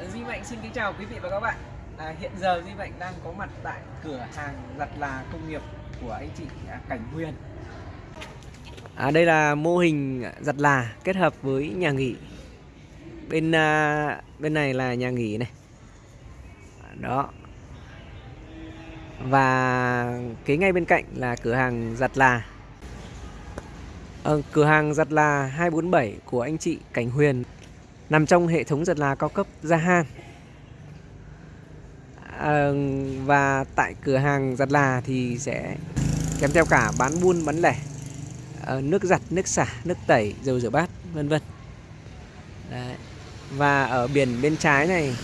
Duy Mạnh xin kính chào quý vị và các bạn. À, hiện giờ Duy Mạnh đang có mặt tại cửa hàng giặt là công nghiệp của anh chị à, Cảnh Huyền. À, đây là mô hình giặt là kết hợp với nhà nghỉ. Bên à, bên này là nhà nghỉ này. Đó. Và kế ngay bên cạnh là cửa hàng giặt là. Ờ, cửa hàng giặt là 247 của anh chị Cảnh Huyền nằm trong hệ thống giật là cao cấp Gia Han. À, và tại cửa hàng giặt là thì sẽ kèm theo cả bán buôn bán lẻ à, nước giặt, nước xả, nước tẩy, dầu rửa bát, vân vân. Và ở biển bên trái này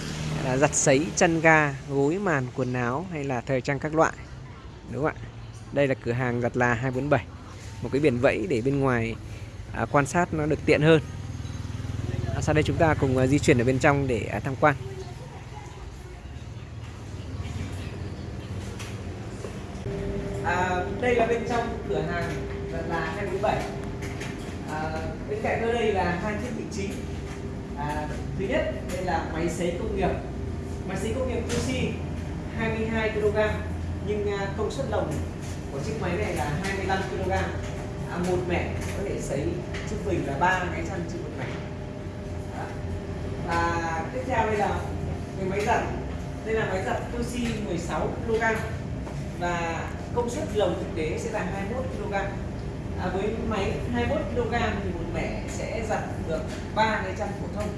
là giặt sấy, chăn ga, gối màn, quần áo hay là thời trang các loại. Đúng không ạ? Đây là cửa hàng giặt là 247. Một cái biển vẫy để bên ngoài à, quan sát nó được tiện hơn. Sau đây chúng ta cùng ờ, di chuyển ở bên trong để à, tham quan. À, đây là bên trong cửa hàng là 247 à, bên cạnh đây là hai thiết bị chính. À, thứ nhất đây là máy sấy công nghiệp. Máy sấy công nghiệp QC 22 kg nhưng à, công suất lồng của chiếc máy này là 25 kg. À, một mẻ có thể sấy trung bình là ba cái chăn trên một mẻ và tiếp theo đây là cái máy giặt. Đây là máy giặt Toshi 16 kg. Và công suất lồng thực tế sẽ là 21 kg. À, với máy 21 kg thì một mẻ sẽ giặt được ba cái chăn phổ thông.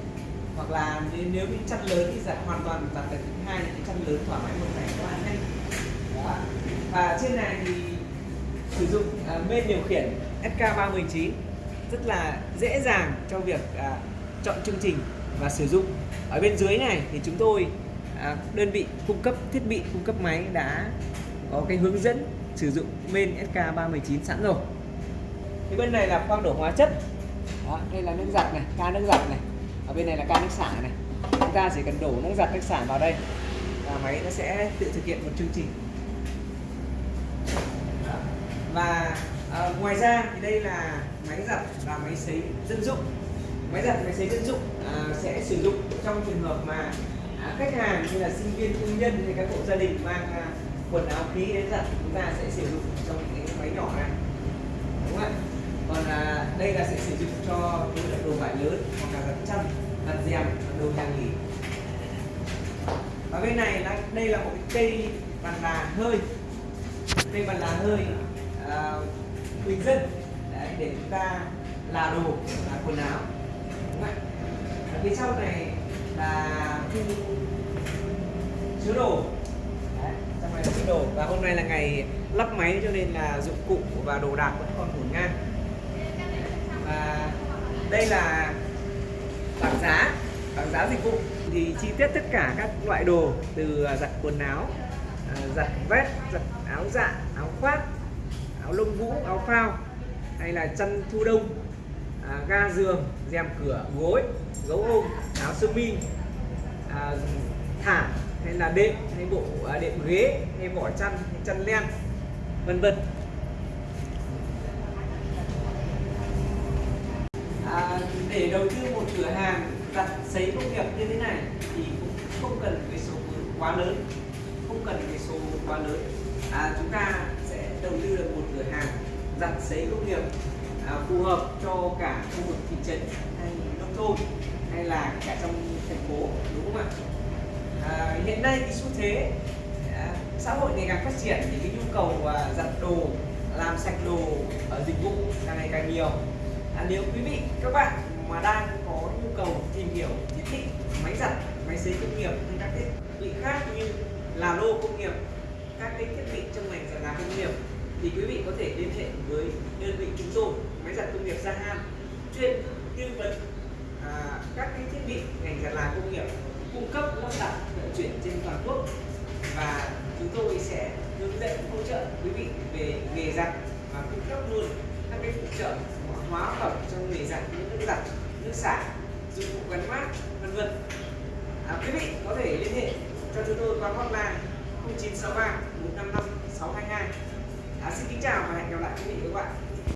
Hoặc là nếu, nếu những chăn lớn thì giặt hoàn toàn giặt được hai cái chăn lớn thoải mái một mẻ có ăn nhanh. Đó. và trên này thì sử dụng à, bên điều khiển SK319 rất là dễ dàng cho việc à, chọn chương trình và sử dụng. Ở bên dưới này thì chúng tôi à, đơn vị cung cấp thiết bị cung cấp máy đã có cái hướng dẫn sử dụng bên SK319 sẵn rồi. Thì bên này là khoang đổ hóa chất. Đó, đây là nước giặt này ca nước giặt này. Ở bên này là ca nước xả này. Chúng ta chỉ cần đổ nước giặt nước xả vào đây và máy nó sẽ tự thực hiện một chương trình. Đó. và à, ngoài ra thì đây là máy giặt và máy sấy dân dụng máy giặt máy sấy dân dụng à, sẽ sử dụng trong trường hợp mà à, khách hàng như là sinh viên công nhân hay các hộ gia đình mang à, quần áo khí đến giặt chúng ta sẽ sử dụng trong cái máy nhỏ này. Đúng không ạ? Còn à, đây là sẽ sử dụng cho những tượng đồ vải lớn hoặc là giặt chăn giặt rèm đồ nhà nghỉ. Và bên này là đây là một cái cây bàn là hơi. Cây bàn là hơi à, bình dân. Đấy, để chúng ta là đồ là quần áo. Vâng. ở phía sau này là khu chứa đồ. Đấy, trong này là chứa đồ. Và hôm nay là ngày lắp máy cho nên là dụng cụ và đồ đạc vẫn còn ngổn ngang. Và đây là bảng giá bảng giá dịch vụ. Thì chi tiết tất cả các loại đồ từ à, giặt quần áo à, giặt vest giặt áo dạ áo khoác áo lông vũ áo phao hay là chăn thu đông à, ga giường rèm cửa gối gấu ôm áo sơ mi à, thảm hay là đệm hay bộ à, đệm ghế hay vỏ chăn hay chăn len vân vân. À, để đầu tư một cửa hàng đặt sấy công nghiệp như thế này thì cũng không cần cái số vốn quá lớn không cần cái số vốn quá lớn. À, chúng ta sẽ đầu tư được một cửa hàng giặt sấy công nghiệp à, phù hợp cho cả khu vực thị trấn hay nông thôn hay là cả trong thành phố đúng không ạ? À, hiện nay cái xu thế à, xã hội ngày càng phát triển thì cái nhu cầu à, giặt đồ làm sạch đồ ở dịch vụ càng ngày càng nhiều. À, nếu quý vị các bạn mà đang có nhu cầu tìm hiểu thiết bị máy giặt máy sấy công nghiệp hay các thiết bị khác như là lô công nghiệp các cái thiết bị trong ngành giặt là công nghiệp thì quý vị có thể liên hệ với đơn vị chúng tôi máy giặt công nghiệp Gia Ham chuyên tư vấn à, các cái thiết bị ngành giặt là công nghiệp cung cấp lắp đặt vận chuyển trên toàn quốc. Và chúng tôi sẽ hướng dẫn hỗ trợ quý vị về nghề giặt và cung cấp luôn các cái phụ trợ hóa phẩm trong nghề giặt như nước giặt nước xả dụng cụ gắn mát vân vân. À, quý vị có thể liên hệ cho chúng tôi qua hotline 0963 155 622 à, xin kính chào và hẹn gặp lại quý vị và các bạn.